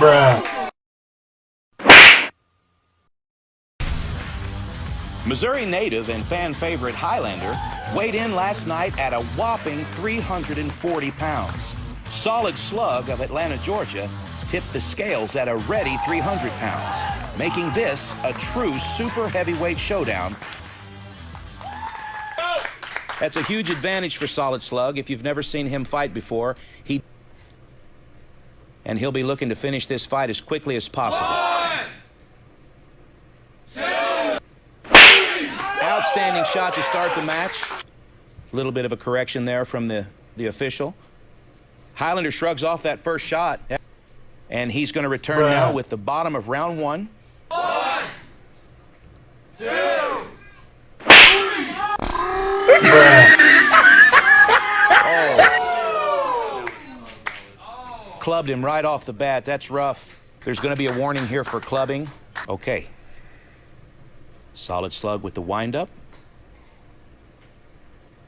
Bruh. Missouri native and fan favorite Highlander weighed in last night at a whopping 340 pounds. Solid Slug of Atlanta, Georgia tipped the scales at a ready 300 pounds, making this a true super heavyweight showdown. That's a huge advantage for Solid Slug. If you've never seen him fight before, he and he'll be looking to finish this fight as quickly as possible. One, two, Outstanding shot to start the match. A little bit of a correction there from the, the official. Highlander shrugs off that first shot. And he's going to return Bruh. now with the bottom of round one. one, two, Bruh. Clubbed him right off the bat. That's rough. There's going to be a warning here for clubbing. Okay. Solid slug with the windup.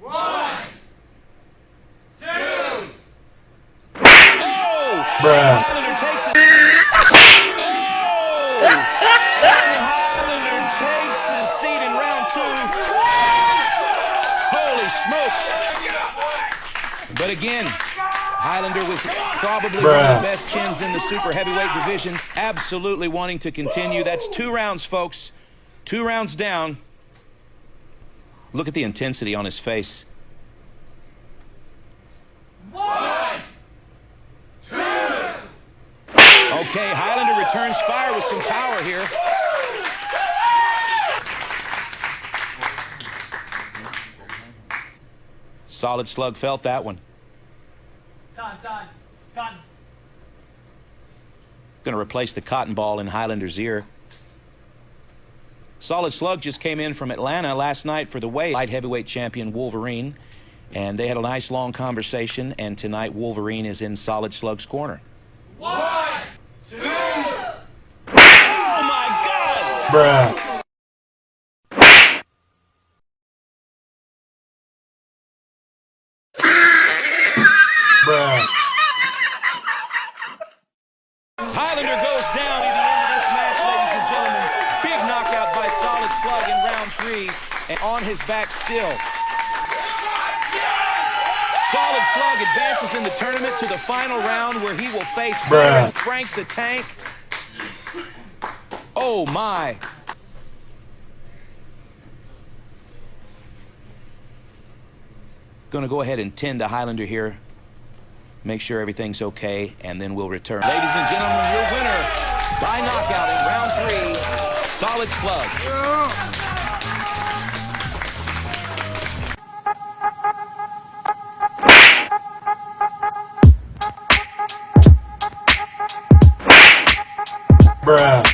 one, two. Oh! Bruh. Highlander takes it. Oh! And Highlander takes his seat in round two. Holy smokes. But again, Highlander with probably one of the best chins in the super heavyweight division, absolutely wanting to continue. That's two rounds, folks. Two rounds down. Look at the intensity on his face. One, two. Okay, Highlander returns fire with some power here. Solid slug felt that one. Time, time. Cotton. Going to replace the cotton ball in Highlander's ear. Solid Slug just came in from Atlanta last night for the weight light heavyweight champion Wolverine, and they had a nice long conversation. And tonight Wolverine is in Solid Slug's corner. One, two. Oh my God! Bruh. Bruh. Highlander goes down at the end of this match, ladies and gentlemen. Big knockout by Solid Slug in round three, and on his back still. Solid Slug advances in the tournament to the final round where he will face. Frank the Tank. Oh my. Going to go ahead and tend to Highlander here. Make sure everything's okay, and then we'll return. Ladies and gentlemen, your winner by knockout in round three, Solid Slug. Bruh.